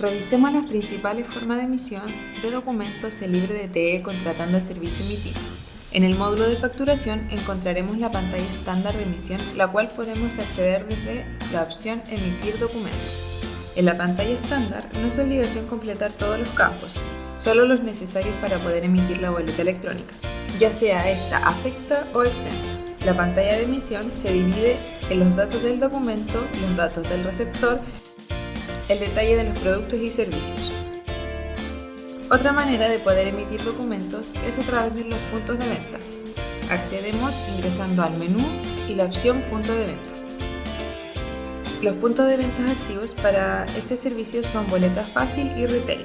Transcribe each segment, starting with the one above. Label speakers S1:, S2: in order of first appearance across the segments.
S1: Revisemos las principales formas de emisión de documentos en libre de TE contratando el servicio emitido. En el módulo de facturación encontraremos la pantalla estándar de emisión, la cual podemos acceder desde la opción Emitir documento. En la pantalla estándar no es obligación completar todos los campos, solo los necesarios para poder emitir la boleta electrónica, ya sea esta afecta o exenta. La pantalla de emisión se divide en los datos del documento, los datos del receptor, el detalle de los productos y servicios. Otra manera de poder emitir documentos es a través de los puntos de venta. Accedemos ingresando al menú y la opción Punto de venta. Los puntos de venta activos para este servicio son Boleta Fácil y Retail.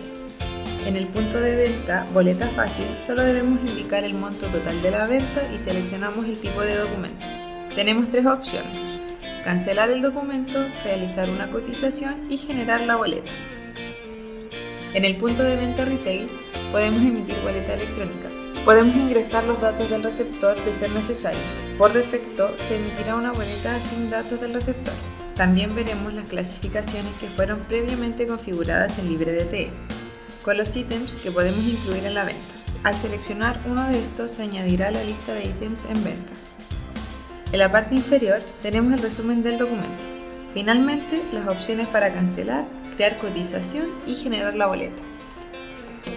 S1: En el punto de venta Boleta Fácil solo debemos indicar el monto total de la venta y seleccionamos el tipo de documento. Tenemos tres opciones. Cancelar el documento, realizar una cotización y generar la boleta. En el punto de venta retail podemos emitir boleta electrónica. Podemos ingresar los datos del receptor de ser necesarios. Por defecto se emitirá una boleta sin datos del receptor. También veremos las clasificaciones que fueron previamente configuradas en LibreDTE, con los ítems que podemos incluir en la venta. Al seleccionar uno de estos se añadirá la lista de ítems en venta. En la parte inferior tenemos el resumen del documento. Finalmente, las opciones para cancelar crear cotización y generar la boleta.